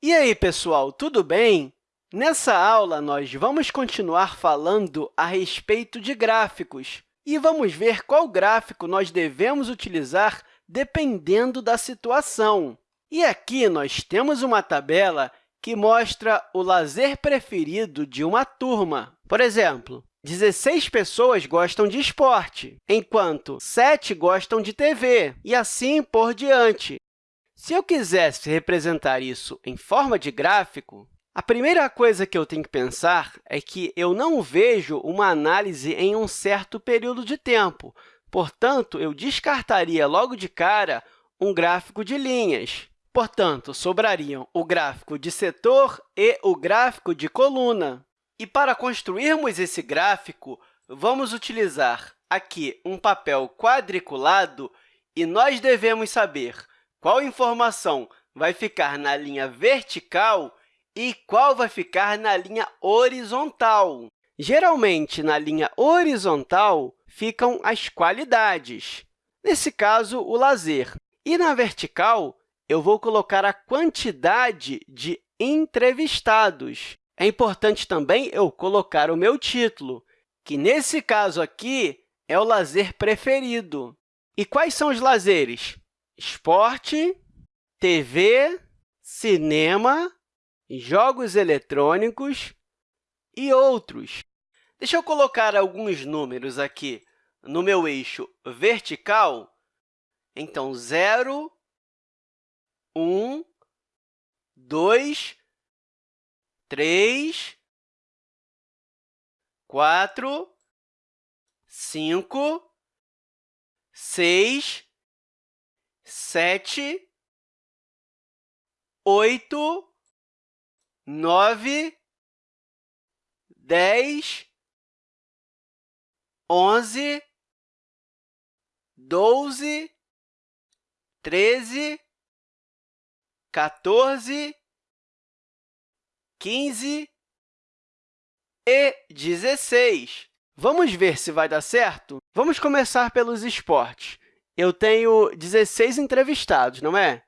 E aí, pessoal, tudo bem? Nessa aula, nós vamos continuar falando a respeito de gráficos e vamos ver qual gráfico nós devemos utilizar dependendo da situação. E aqui nós temos uma tabela que mostra o lazer preferido de uma turma. Por exemplo, 16 pessoas gostam de esporte, enquanto 7 gostam de TV, e assim por diante. Se eu quisesse representar isso em forma de gráfico, a primeira coisa que eu tenho que pensar é que eu não vejo uma análise em um certo período de tempo. Portanto, eu descartaria logo de cara um gráfico de linhas. Portanto, sobrariam o gráfico de setor e o gráfico de coluna. E para construirmos esse gráfico, vamos utilizar aqui um papel quadriculado e nós devemos saber qual informação vai ficar na linha vertical e qual vai ficar na linha horizontal. Geralmente, na linha horizontal, ficam as qualidades, nesse caso, o lazer. E na vertical, eu vou colocar a quantidade de entrevistados. É importante também eu colocar o meu título, que, nesse caso aqui, é o lazer preferido. E quais são os lazeres? Esporte, TV, cinema, jogos eletrônicos e outros. Deixa eu colocar alguns números aqui no meu eixo vertical. Então, 0, 1, 2, 3, 4, 5, 6, sete, oito, nove, dez, onze, doze, treze, 14, quinze e 16. Vamos ver se vai dar certo? Vamos começar pelos esportes eu tenho 16 entrevistados, não é?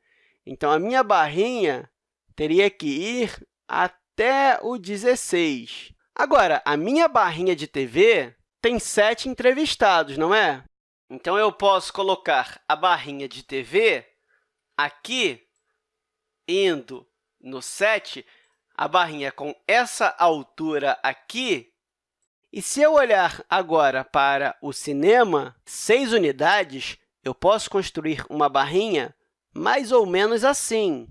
Então, a minha barrinha teria que ir até o 16. Agora, a minha barrinha de TV tem 7 entrevistados, não é? Então, eu posso colocar a barrinha de TV aqui, indo no 7, a barrinha com essa altura aqui. E se eu olhar agora para o cinema, 6 unidades, eu posso construir uma barrinha mais ou menos assim.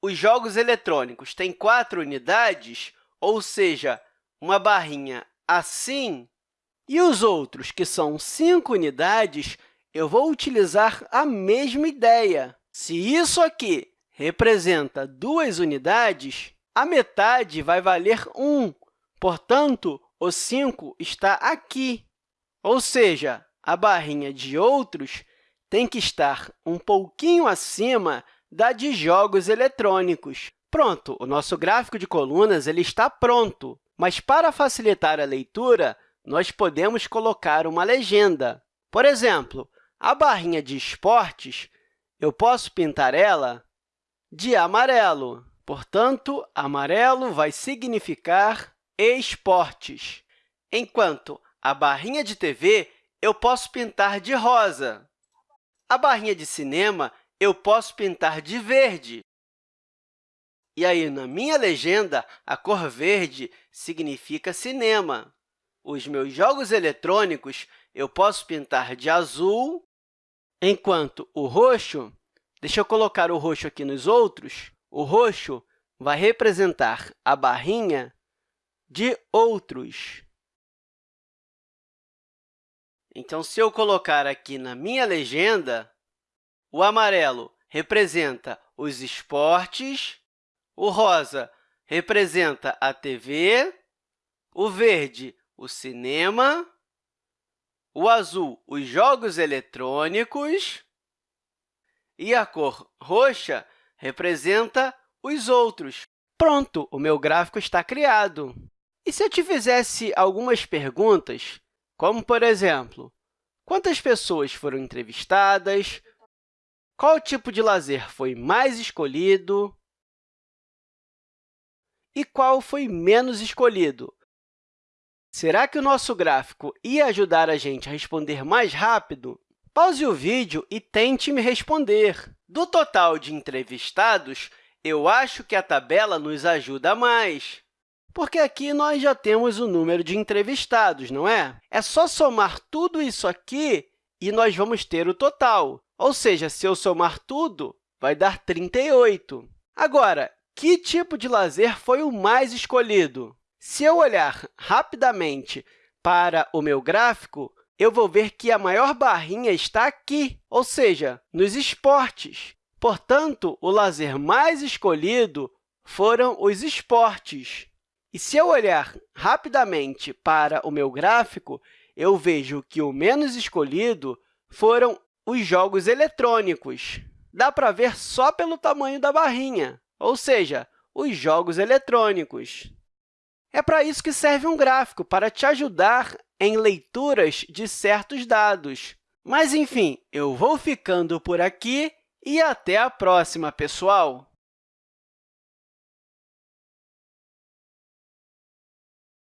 Os jogos eletrônicos têm quatro unidades, ou seja, uma barrinha assim, e os outros, que são cinco unidades, eu vou utilizar a mesma ideia. Se isso aqui representa duas unidades, a metade vai valer 1, portanto, o 5 está aqui. Ou seja, a barrinha de outros tem que estar um pouquinho acima da de jogos eletrônicos. Pronto, o nosso gráfico de colunas ele está pronto, mas para facilitar a leitura, nós podemos colocar uma legenda. Por exemplo, a barrinha de esportes, eu posso pintar ela de amarelo. Portanto, amarelo vai significar esportes, enquanto a barrinha de TV eu posso pintar de rosa. A barrinha de cinema eu posso pintar de verde. E aí, na minha legenda, a cor verde significa cinema. Os meus jogos eletrônicos eu posso pintar de azul, enquanto o roxo, deixa eu colocar o roxo aqui nos outros, o roxo vai representar a barrinha de outros. Então, se eu colocar aqui na minha legenda, o amarelo representa os esportes, o rosa representa a TV, o verde, o cinema, o azul, os jogos eletrônicos, e a cor roxa representa os outros. Pronto, o meu gráfico está criado. E se eu te fizesse algumas perguntas como, por exemplo, quantas pessoas foram entrevistadas, qual tipo de lazer foi mais escolhido, e qual foi menos escolhido? Será que o nosso gráfico ia ajudar a gente a responder mais rápido? Pause o vídeo e tente me responder. Do total de entrevistados, eu acho que a tabela nos ajuda mais, porque aqui nós já temos o número de entrevistados, não é? É só somar tudo isso aqui e nós vamos ter o total. Ou seja, se eu somar tudo, vai dar 38. Agora, que tipo de lazer foi o mais escolhido? Se eu olhar rapidamente para o meu gráfico, eu vou ver que a maior barrinha está aqui, ou seja, nos esportes. Portanto, o lazer mais escolhido foram os esportes. E se eu olhar rapidamente para o meu gráfico, eu vejo que o menos escolhido foram os jogos eletrônicos. Dá para ver só pelo tamanho da barrinha, ou seja, os jogos eletrônicos. É para isso que serve um gráfico, para te ajudar em leituras de certos dados. Mas, enfim, eu vou ficando por aqui e até a próxima, pessoal!